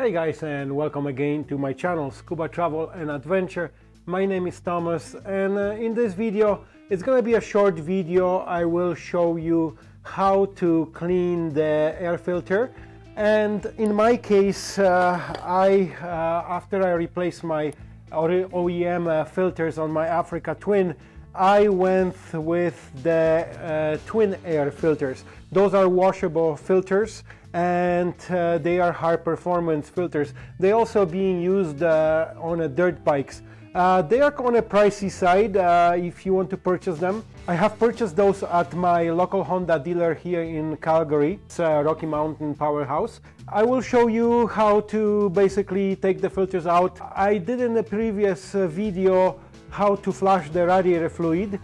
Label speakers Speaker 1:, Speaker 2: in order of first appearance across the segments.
Speaker 1: Hey guys and welcome again to my channel Scuba Travel and Adventure. My name is Thomas and uh, in this video it's gonna be a short video. I will show you how to clean the air filter and in my case uh, I uh, after I replaced my OEM uh, filters on my Africa Twin I went with the uh, twin air filters. Those are washable filters and uh, they are high performance filters. They also being used uh, on a dirt bikes. Uh, they are on a pricey side uh, if you want to purchase them. I have purchased those at my local Honda dealer here in Calgary. It's Rocky Mountain Powerhouse. I will show you how to basically take the filters out. I did in the previous uh, video how to flush the radiator fluid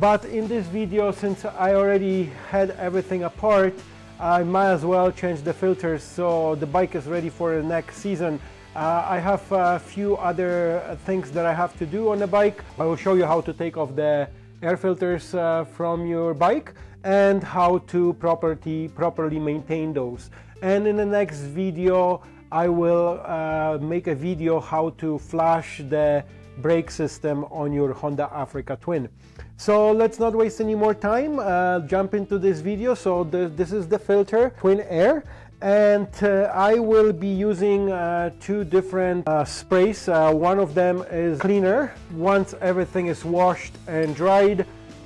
Speaker 1: but in this video since I already had everything apart I might as well change the filters so the bike is ready for the next season. Uh, I have a few other things that I have to do on the bike. I will show you how to take off the air filters uh, from your bike and how to properly, properly maintain those. And in the next video I will uh, make a video how to flush the brake system on your Honda Africa Twin. So let's not waste any more time, uh, jump into this video. So the, this is the filter, Twin Air, and uh, I will be using uh, two different uh, sprays. Uh, one of them is cleaner. Once everything is washed and dried,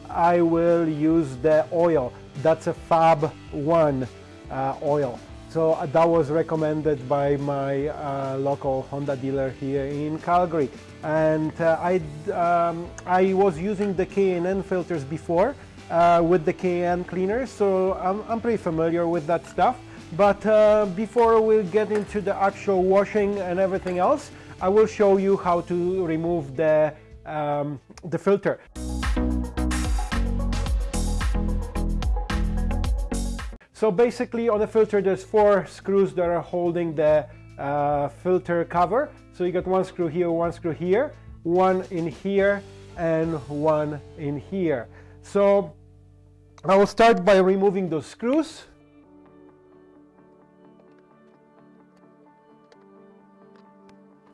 Speaker 1: I will use the oil. That's a Fab 1 uh, oil. So that was recommended by my local Honda dealer here in Calgary and uh, I, um, I was using the K&N filters before uh, with the K&N cleaner so I'm, I'm, pretty familiar with that stuff but uh, before we get into the actual washing and everything else I will show you how to remove the, um, the filter. So basically on the filter there's four screws that are holding the uh, filter cover. So you got one screw here, one screw here, one in here, and one in here. So I will start by removing those screws.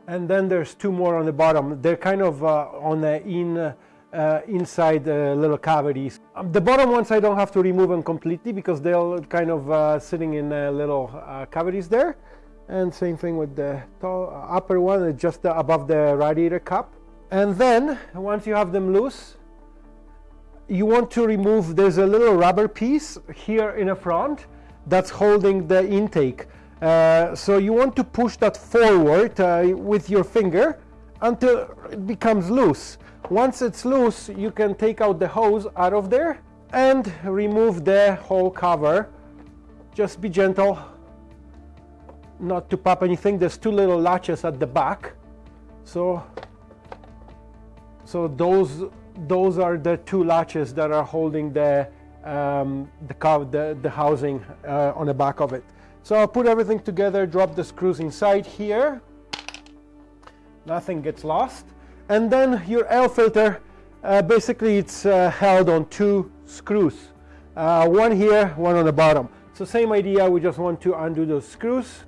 Speaker 1: And then there's two more on the bottom. They're kind of uh, on the in, uh, inside the little cavities. Um, the bottom ones I don't have to remove them completely because they're kind of uh, sitting in uh, little uh, cavities there and same thing with the upper one just above the radiator cup. And then once you have them loose you want to remove there's a little rubber piece here in the front that's holding the intake. Uh, so you want to push that forward uh, with your finger until it becomes loose. Once it's loose you can take out the hose out of there and remove the whole cover. Just be gentle not to pop anything. There's two little latches at the back. So so those those are the two latches that are holding the um, the, the, the housing uh, on the back of it. So I'll put everything together drop the screws inside here. Nothing gets lost. And then your air filter uh, basically it's uh, held on two screws. Uh, one here one on the bottom. So same idea we just want to undo those screws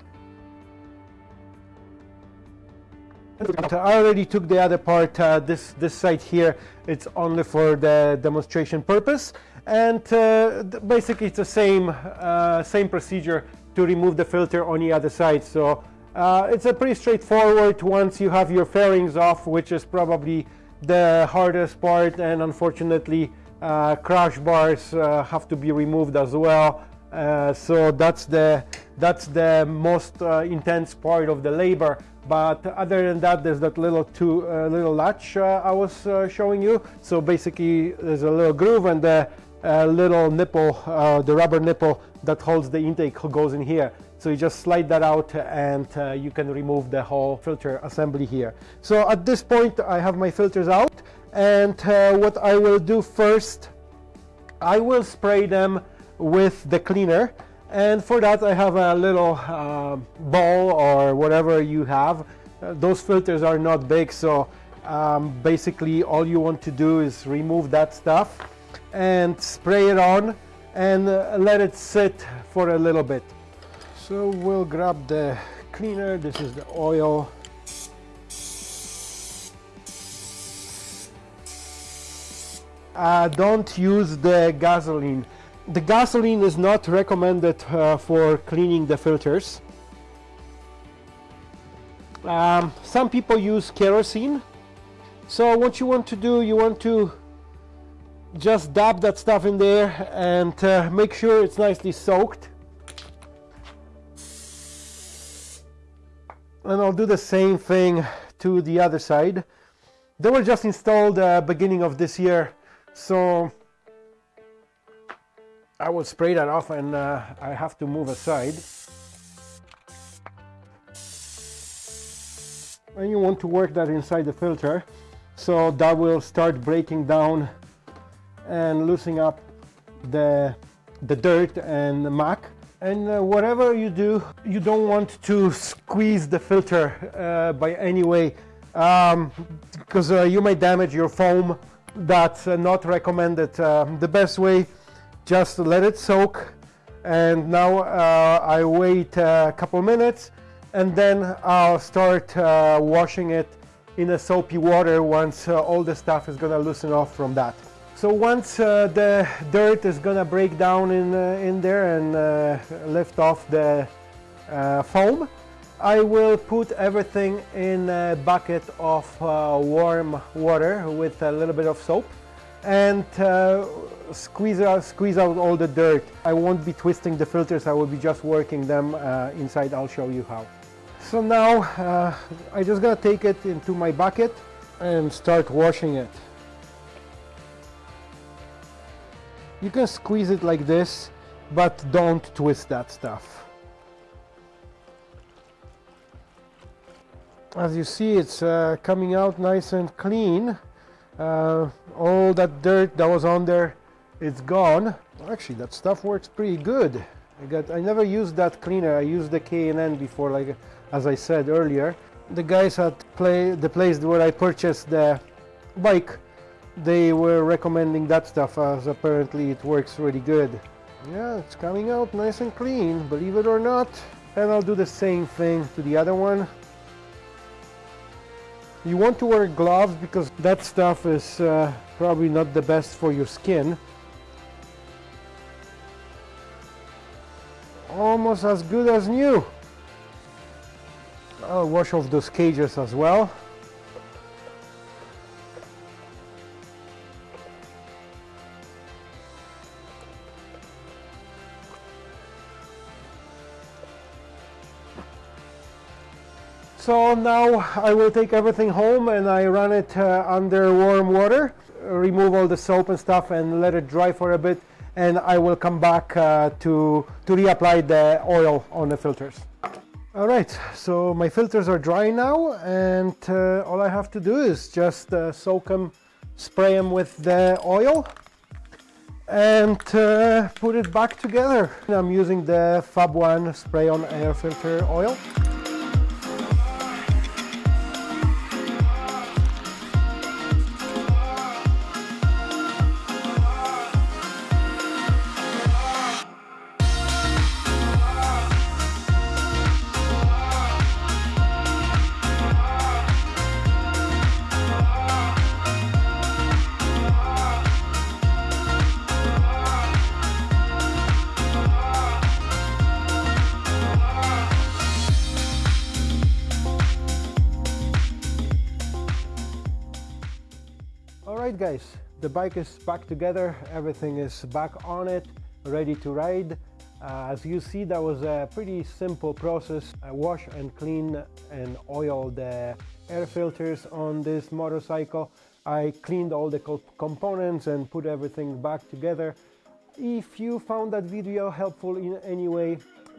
Speaker 1: I already took the other part, uh, this, this side here, it's only for the demonstration purpose. And uh, basically it's the same, uh, same procedure to remove the filter on the other side. So uh, it's a pretty straightforward once you have your fairings off, which is probably the hardest part. And unfortunately, uh, crash bars uh, have to be removed as well. so that's the, that's the most intense part of the labor but other than that there's that little two uh, little latch uh, I was uh, showing you. So basically there's a little groove and the uh, little nipple uh, the rubber nipple that holds the intake goes in here. So you just slide that out and uh, you can remove the whole filter assembly here. So at this point I have my filters out. And what I will do first I will spray them with the cleaner and for that I have a little uh, bowl or whatever you have uh, those filters are not big so um, basically all you want to do is remove that stuff and spray it on and uh, let it sit for a little bit so we'll grab the cleaner, this is the oil. Uh, don't use the gasoline. The gasoline is not recommended uh, for cleaning the filters. Um, some people use kerosene. So what you want to do, you want to just dab that stuff in there and uh, make sure it's nicely soaked. And I'll do the same thing to the other side. They were just installed uh, beginning of this year, so I will spray that off and uh, I have to move aside. And you want to work that inside the filter so that will start breaking down and loosening up the, the dirt and the. And uh, whatever you do, you don't want to squeeze the filter uh, by any way because um, uh, you may damage your foam. That's uh, not recommended. Um, the best way just let it soak and now uh, I wait a couple minutes and then I'll start uh, washing it in a soapy water once uh, all the stuff is gonna loosen off from that. So once uh, the dirt is gonna break down in, uh, in there and uh, lift off the foam, I will put everything in a bucket of warm water with a little bit of soap and squeeze out, squeeze out all the dirt. I won't be twisting the filters, I will be just working them uh, inside, I'll show you how. So now uh, I just gotta take it into my bucket and start washing it. You can squeeze it like this, but don't twist that stuff. As you see, it's uh, coming out nice and clean. Uh, all that dirt that was on there it's gone. Actually that stuff works pretty good. I got I never used that cleaner. I used the K&N before like as I said earlier. The guys at play the place where I purchased the bike they were recommending that stuff as apparently it works really good. Yeah it's coming out nice and clean believe it or not. And I'll do the same thing to the other one. You want to wear gloves because that stuff is uh, probably not the best for your skin. Almost as good as new. I'll wash off those cages as well. So now I will take everything home and I run it uh, under warm water, remove all the soap and stuff and let it dry for a bit and I will come back uh, to, to reapply the oil on the filters. Alright, so my filters are dry now and uh, all I have to do is just uh, soak them, spray them with the oil and uh, put it back together. I'm using the Fab 1 spray on air filter oil. Guys, the bike is back together, everything is back on it, ready to ride. Uh, as you see, that was a pretty simple process. I wash and clean and oil the air filters on this motorcycle. I cleaned all the co components and put everything back together. If you found that video helpful in any way,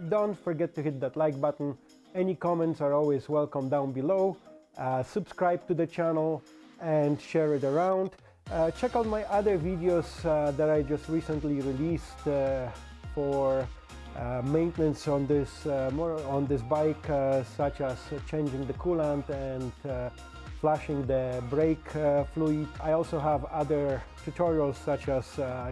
Speaker 1: don't forget to hit that like button. Any comments are always welcome down below. Uh, subscribe to the channel and share it around. Uh, check out my other videos uh, that I just recently released uh, for uh, maintenance on this uh, on this bike, uh, such as changing the coolant and flashing the brake fluid. I also have other tutorials such as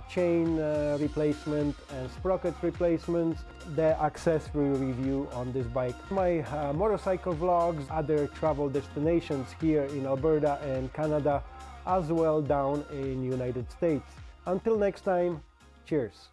Speaker 1: chain replacement and sprocket replacements, the accessory review on this bike, my motorcycle vlogs, other travel destinations here in Alberta and Canada, as well down in United States. Until next time, cheers!